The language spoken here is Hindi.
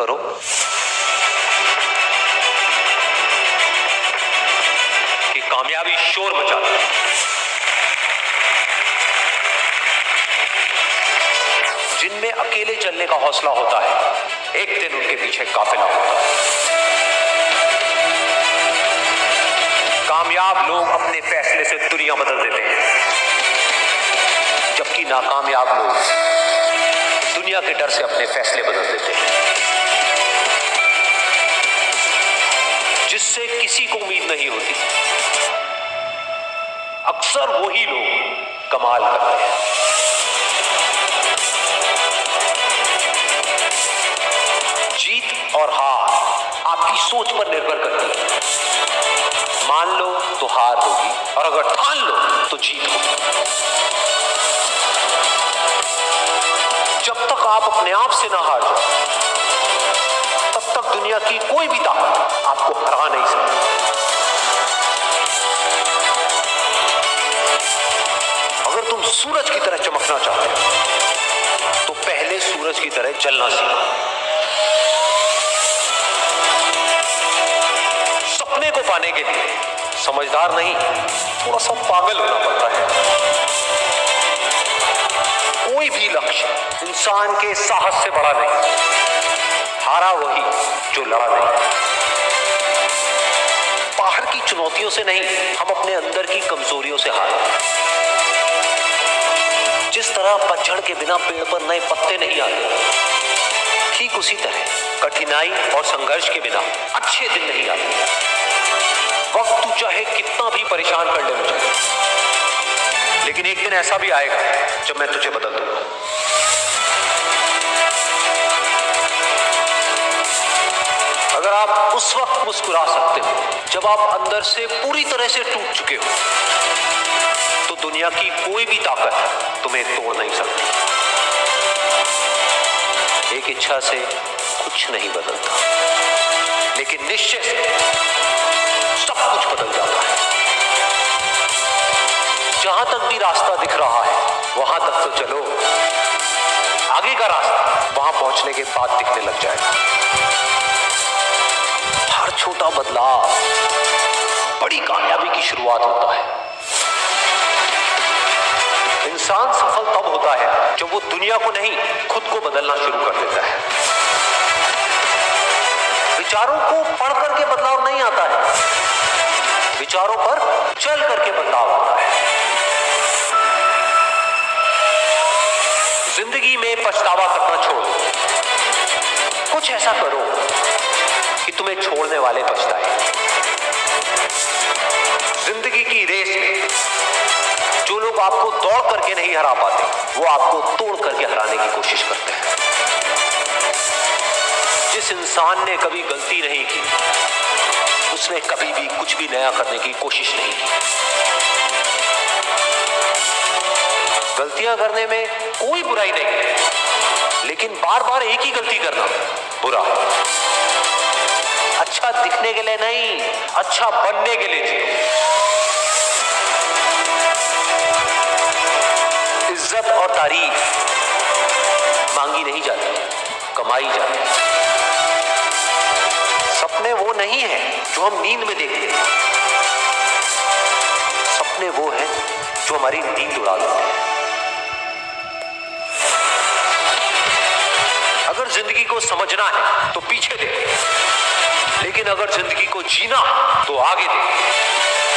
करो। कि कामयाबी शोर मचा दे। जिनमें अकेले चलने का हौसला होता है, एक दिन उनके पीछे काफिला होता है। कामयाब लोग अपने फैसले से दुनिया बदल देते हैं। जबकि नाकामयाब लोग दुनिया के डर से अपने फैसले बदल देते हैं। जिससे किसी को उम्मीद नहीं होती। अक्सर वही लोग कमाल करते हैं। जीत और हार आपकी सोच पर निर्भर करती है। मान लो तो हार होगी और अगर ठान लो तो जीत होगी। जब तक आप अपने आप से ना हार जाओ तक दुनिया की कोई भी ताकत आपको हरा नहीं सकती। अगर तुम सूरज की तरह चमकना चाहते हो तो पहले सूरज की तरह चलना सीखो। सपने को पाने के लिए समझदार नहीं, थोड़ा सा पागल होना पड़ता है। कोई भी लक्ष्य इंसान के साहस से बड़ा नहीं। हारा वही जो लड़ा नहीं बाहर की चुनौतियों से नहीं, हम अपने अंदर की कमजोरियों से हारे जिस तरह पतझड़ के बिना पेड़ पर नए पत्ते नहीं आते ठीक उसी तरह कठिनाई और संघर्ष के बिना अच्छे दिन नहीं आते वक्त तू चाहे कितना भी परेशान कर ले मुझे। लेकिन एक दिन ऐसा भी आएगा जब मैं तुझे बदल दूँगा। अगर आप उस वक्त मुस्कुरा सकते हो, जब आप अंदर से पूरी तरह से टूट चुके हो तो दुनिया की कोई भी ताकत तुम्हें तोड़ नहीं सकती। एक इच्छा से कुछ नहीं बदलता, लेकिन निश्चय से सब कुछ बदल जाता है। जहाँ तक भी रास्ता दिख रहा है, वहाँ तक तो चलो। आगे का रास्ता, वहाँ पहुँचने के बाद दिखने लग जाएगा। छोटा बदलाव बड़ी कामयाबी की शुरुआत होता है। इंसान सफल तब होता है जब वो दुनिया को नहीं, खुद को बदलना शुरू कर देता है। विचारों को पढ़ करके बदलाव नहीं आता है। विचारों पर चल करके बदलाव आता है। ज़िंदगी में पछतावा करना छोड़ो कुछ ऐसा करो। कि तुम्हें छोड़ने वाले पछताए ज़िंदगी की रेस में जो लोग आपको दौड़ करके नहीं हरा पाते, वो आपको तोड़ करके हराने की कोशिश करते हैं। जिस इंसान ने कभी गलती नहीं की, उसने कभी भी कुछ भी नया करने की कोशिश नहीं की। गलतियाँ करने में कोई बुराई नहीं, लेकिन बार बार एक ही गलती करना बुरा। अच्छा दिखने के लिए नहीं अच्छा बनने के लिए जियो इज़्ज़त और तारीफ़ मांगी नहीं जाती, कमाई जाती। सपने वो नहीं है जो हम नींद में देखते हैं। सपने वो है जो हमारी नींद उड़ा देते हैं। अगर ज़िंदगी को समझना है तो पीछे देखो। लेकिन अगर ज़िंदगी को जीना तो आगे देखो।